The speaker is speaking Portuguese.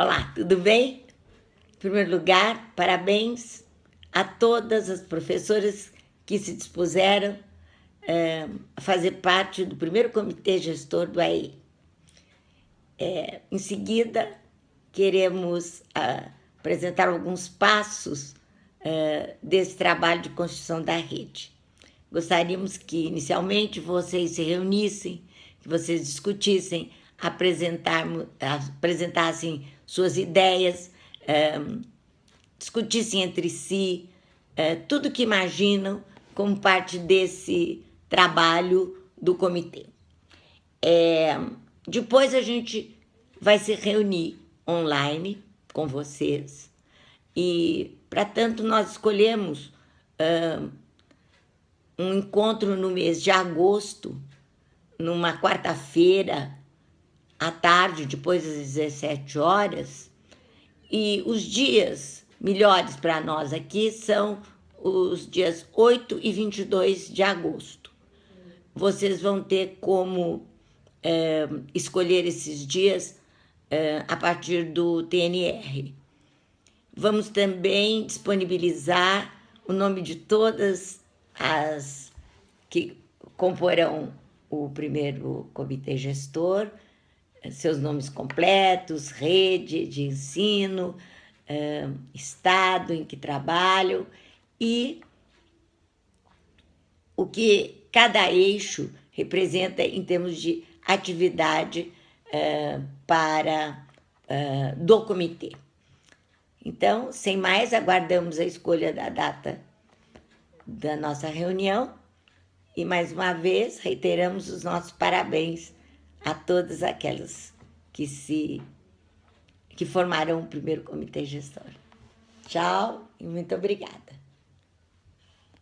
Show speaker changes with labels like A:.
A: Olá, tudo bem? Em primeiro lugar, parabéns a todas as professoras que se dispuseram é, a fazer parte do primeiro comitê gestor do AE. É, em seguida, queremos a, apresentar alguns passos é, desse trabalho de construção da rede. Gostaríamos que, inicialmente, vocês se reunissem, que vocês discutissem, apresentassem suas ideias, discutissem entre si é, tudo que imaginam como parte desse trabalho do comitê. É, depois a gente vai se reunir online com vocês e, para tanto, nós escolhemos um encontro no mês de agosto, numa quarta-feira, à tarde, depois das 17 horas, e os dias melhores para nós aqui são os dias 8 e 22 de agosto. Vocês vão ter como é, escolher esses dias é, a partir do TNR. Vamos também disponibilizar o nome de todas as que comporão o primeiro comitê gestor, seus nomes completos, rede de ensino, estado em que trabalham e o que cada eixo representa em termos de atividade para do comitê. Então, sem mais, aguardamos a escolha da data da nossa reunião e mais uma vez reiteramos os nossos parabéns a todas aquelas que se que formaram o primeiro comitê gestor. Tchau e muito obrigada.